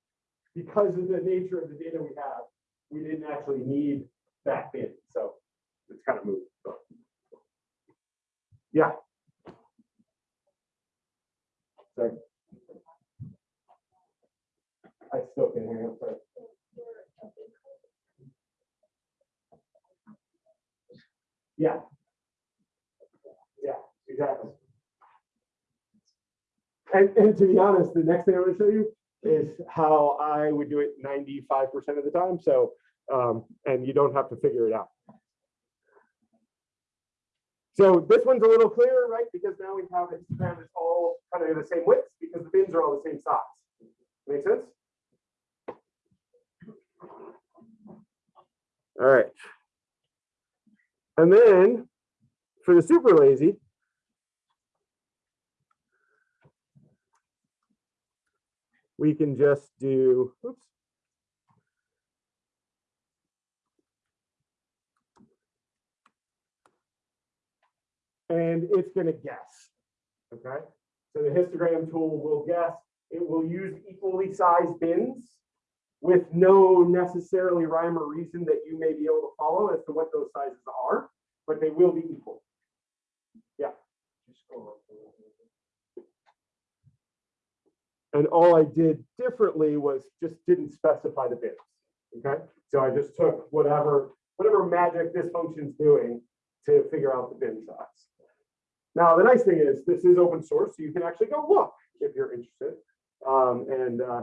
because of the nature of the data we have, we didn't actually need that bin, so it's kind of moved. so. Yeah. Sorry. I still can hear you. Yeah. Yeah, exactly. And, and to be honest, the next thing I'm gonna show you is how I would do it ninety-five percent of the time, so, um, and you don't have to figure it out. So this one's a little clearer, right, because now we have it is all kind of the same width, because the bins are all the same size. Make sense? All right. And then for the super lazy. We can just do, oops. And it's gonna guess, okay? So the histogram tool will guess, it will use equally sized bins with no necessarily rhyme or reason that you may be able to follow as to what those sizes are, but they will be equal. Just go up a little bit. And all I did differently was just didn't specify the bins. Okay, so I just took whatever, whatever magic this function's doing to figure out the bin size. Now, the nice thing is this is open source, so you can actually go look if you're interested. Um, and uh,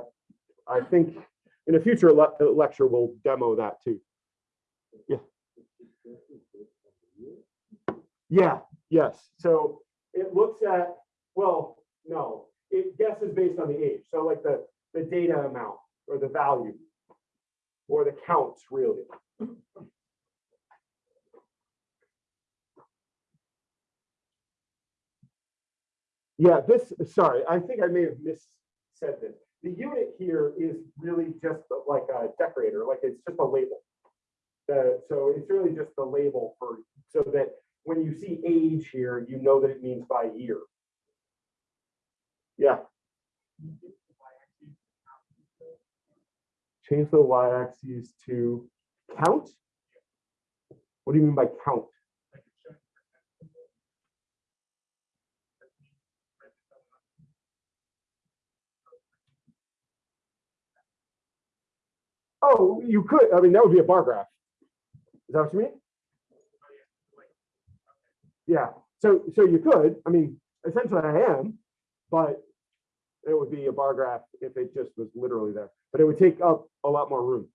I think in a future le- lecture, we'll demo that too. Year. Yeah, yes. So it looks at, well, no, it guesses based on the age. So like the, the data amount or the value or the counts really. Yeah, this, sorry, I think I may have missaid this. The unit here is really just like a decorator, like it's just a label. Uh, so it's really just the label for, so that when you see age here, you know that it means by year. Yeah. Change the y-axis to count? What do you mean by count? Oh, you could, I mean, that would be a bar graph. Is that what you mean? Yeah, so, so you could, I mean, essentially I am, but it would be a bar graph if it just was literally there, but it would take up a lot more room.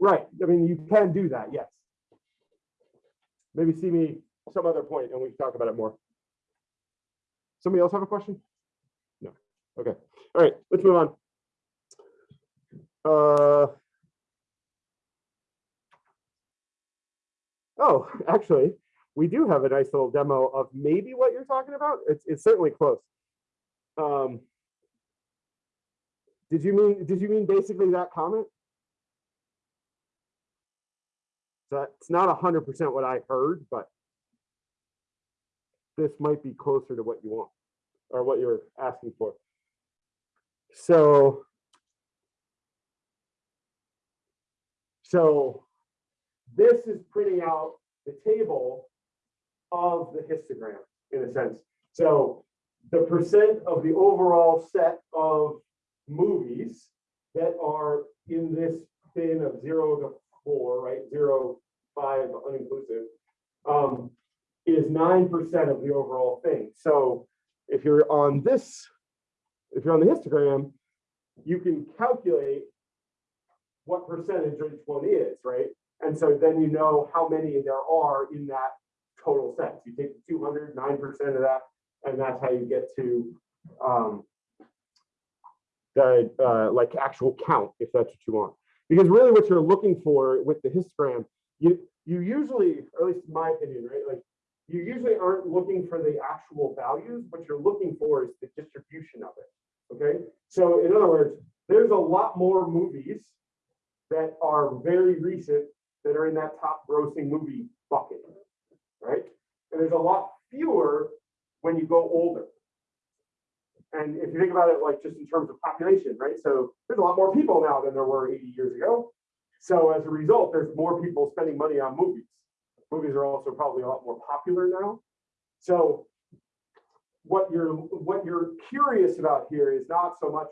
Right, I mean, you can do that, yes. Maybe see me some other point and we can talk about it more. Somebody else have a question? No, okay, all right, let's move on. Uh. Oh, actually, we do have a nice little demo of maybe what you're talking about. It's, it's certainly close. Um. Did you mean, did you mean basically that comment? So that's not a hundred percent what I heard, but this might be closer to what you want or what you're asking for. So So this is printing out the table of the histogram in a sense. So the percent of the overall set of movies that are in this bin of zero to four, right? Zero, five, uninclusive, um, is nine percent of the overall thing. So if you're on this, if you're on the histogram, you can calculate what percentage each one is, right? And so then you know how many there are in that total set. You take the 200, 9% of that, and that's how you get to um, the uh, like actual count, if that's what you want. Because really what you're looking for with the histogram, you, you usually, or at least in my opinion, right? Like you usually aren't looking for the actual values. What you're looking for is the distribution of it. Okay. So in other words, there's a lot more movies that are very recent that are in that top grossing movie bucket, right? And there's a lot fewer when you go older. And if you think about it, like just in terms of population, right? So there's a lot more people now than there were 80 years ago. So as a result, there's more people spending money on movies. Movies are also probably a lot more popular now. So what you're what you're curious about here is not so much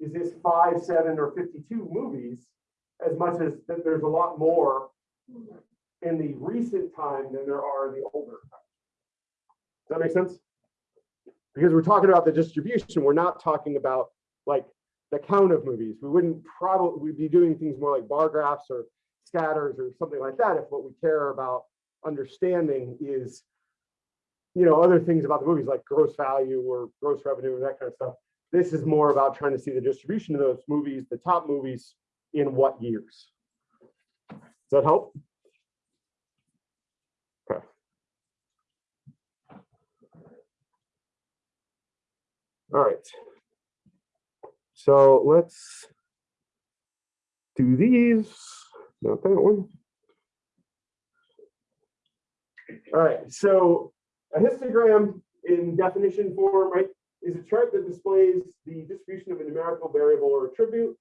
is this five, seven, or 52 movies, as much as that there's a lot more in the recent time than there are in the older time. Does that make sense? Because we're talking about the distribution, we're not talking about like the count of movies. We wouldn't probably, we'd be doing things more like bar graphs or scatters or something like that if what we care about understanding is, you know, other things about the movies like gross value or gross revenue and that kind of stuff. This is more about trying to see the distribution of those movies, the top movies in what years. Does that help? Okay. All right. So let's do these, not that one. All right, so a histogram in definition form, right, is a chart that displays the distribution of a numerical variable or attribute.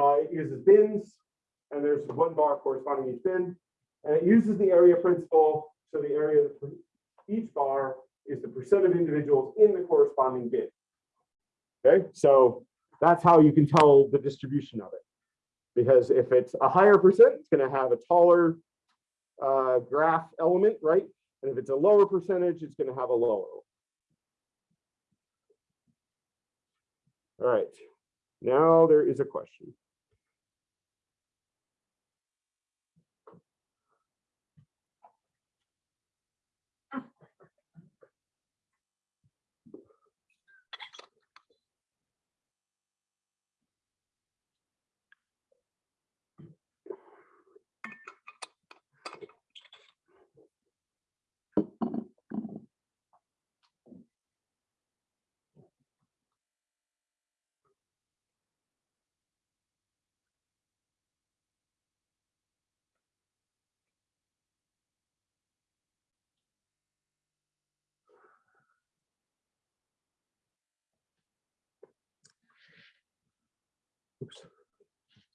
Uh, it uses bins, and there's one bar corresponding to each bin, and it uses the area principle. So the area for each bar is the percent of individuals in the corresponding bin. Okay, so that's how you can tell the distribution of it. Because if it's a higher percent, it's going to have a taller uh, graph element, right? And if it's a lower percentage, it's going to have a lower. All right, now there is a question.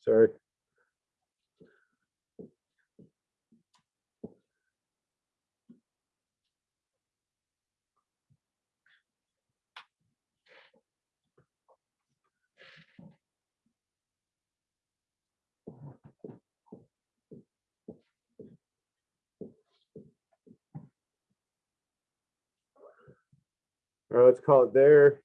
Sorry. All right, let's call it there.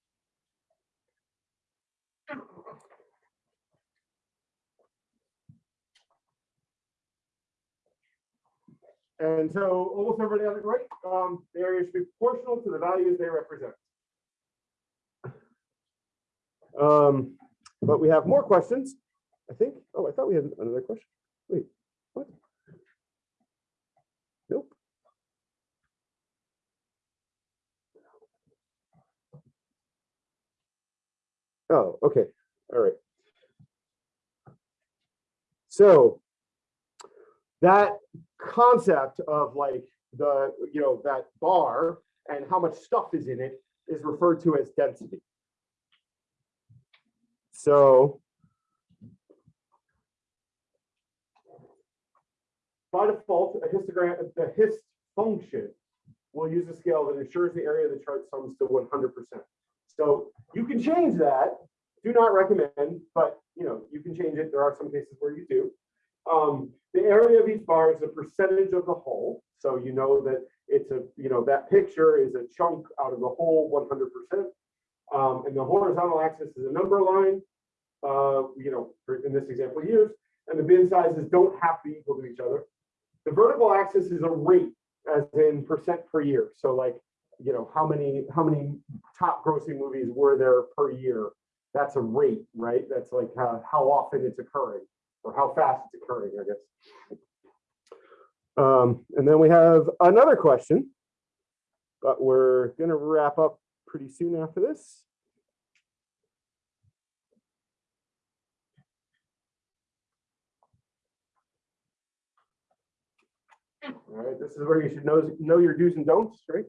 And so almost everybody has it right. Um, the area should be proportional to the values they represent. Um, but we have more questions, I think. Oh, I thought we had another question. Wait, what? Nope. Oh, okay, all right. So that concept of like the, you know, that bar and how much stuff is in it is referred to as density. So by default, a histogram, the hist function will use a scale that ensures the area of the chart sums to 100%. So you can change that. Do not recommend, but you know, you can change it. There are some cases where you do. Um, the area of each bar is a percentage of the whole. So you know that it's a, you know, that picture is a chunk out of the whole 100%. Um, and the horizontal axis is a number line, uh, you know, in this example years, and the bin sizes don't have to be equal to each other. The vertical axis is a rate, as in percent per year. So like, you know, how many, how many top grossing movies were there per year? That's a rate, right? That's like how, how often it's occurring or how fast it's occurring, I guess. Um, and then we have another question, but we're gonna wrap up pretty soon after this. All right, this is where you should know, know your do's and don'ts, right?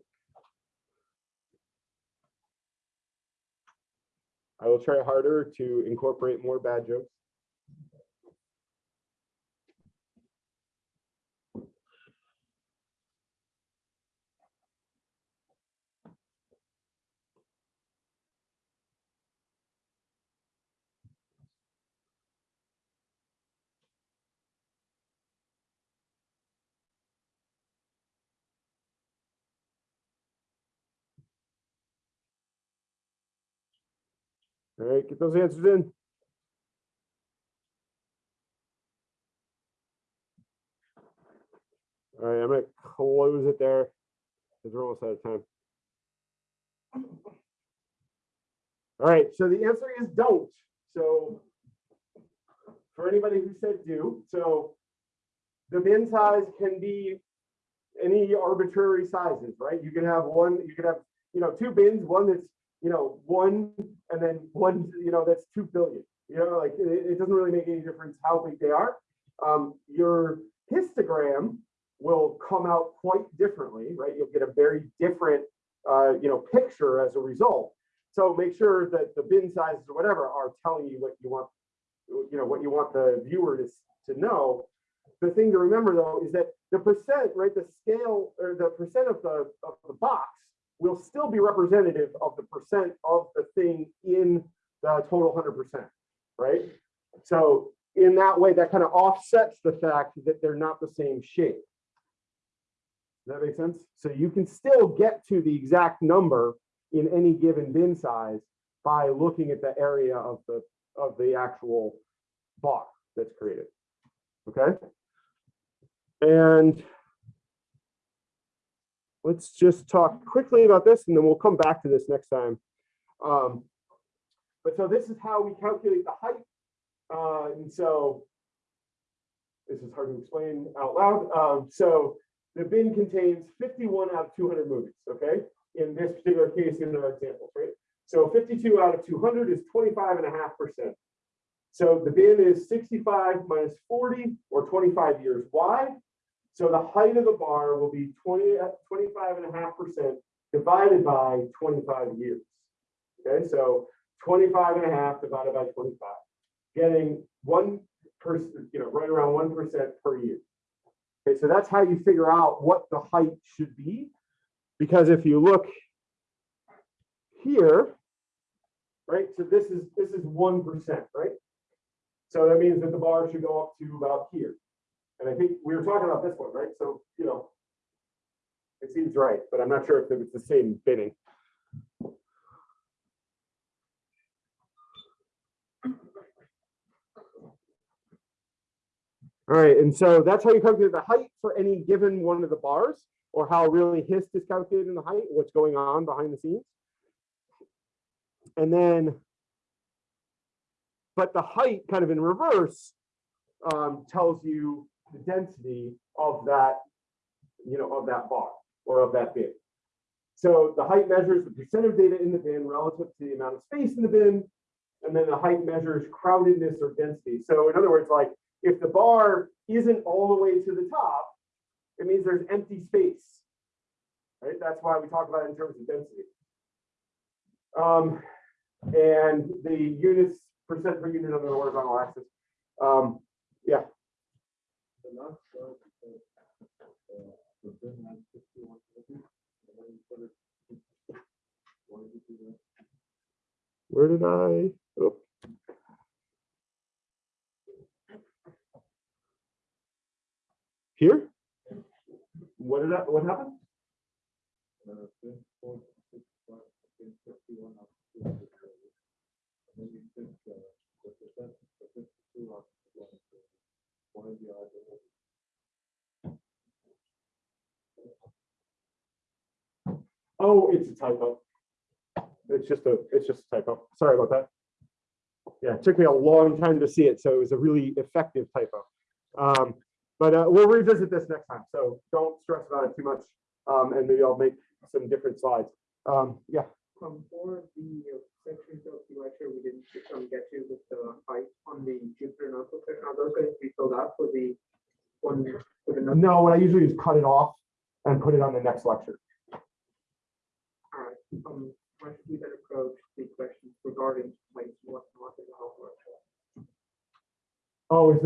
I will try harder to incorporate more bad jokes. All right, get those answers in. All right, I'm gonna close it there. Because we're almost out of time. All right, so the answer is don't. So for anybody who said do, so the bin size can be any arbitrary sizes, right? You can have one, you can have, you know, two bins, one that's you know, one and then one, you know, that's two billion. You know, like it, it doesn't really make any difference how big they are. Um, your histogram will come out quite differently, right? You'll get a very different, uh, you know, picture as a result. So make sure that the bin sizes or whatever are telling you what you want, you know, what you want the viewer to, to know. The thing to remember though is that the percent, right, the scale or the percent of the of the box will still be representative of the percent of the thing in the total 100%, right? So in that way, that kind of offsets the fact that they're not the same shape. Does that make sense? So you can still get to the exact number in any given bin size by looking at the area of the of the actual box that's created. Okay. And let's just talk quickly about this and then we'll come back to this next time. Um, but so this is how we calculate the height. Uh, and so this is hard to explain out loud. Um, so the bin contains 51 out of 200 movies, okay? In this particular case, in our examples, right? So 52 out of 200 is 25 and a half percent. So the bin is 65 minus 40 or 25 years wide. So the height of the bar will be 20, 25 and a half percent divided by 25 years. Okay, so 25 and a half divided by 25. getting one person, you know, right around one percent per year. Okay, so that's how you figure out what the height should be. Because if you look here, right, so this is, this is one percent, right? So that means that the bar should go up to about here. And I think we were talking about this one, right? So, you know, it seems right, but I'm not sure if it's the same binning. All right, and so that's how you calculate the height for any given one of the bars, or how really hist is calculated in the height, what's going on behind the scenes. And then, but the height kind of in reverse um, tells you the density of that, you know, of that bar or of that bin. So the height measures the percent of data in the bin relative to the amount of space in the bin. And then the height measures crowdedness or density. So in other words, like if the bar isn't all the way to the top, it means there's empty space. Right? That's why we talk about it in terms of density. Um, and the units, percent per unit on the horizontal axis. Um, yeah, The last uh, the has million, and then you put it. Why did you do that? where did I? oh. Here? What did I, what happened? Uh, Other? Oh, it's a typo. It's just a, it's just a typo. Sorry about that. Yeah, it took me a long time to see it, so it was a really effective typo. Um, but uh, we'll revisit this next time, so don't stress about it too much. Um, and maybe I'll make some different slides. Um, yeah, uh, sections of the lecture we didn't um, get to with the height on the Jupyter notebook section, are those going to be filled out for the one, for the no, what I usually is cut it off and put it on the next lecture. Alright, um, how should we then approach the questions regarding height and whatnot in the health? Oh, is there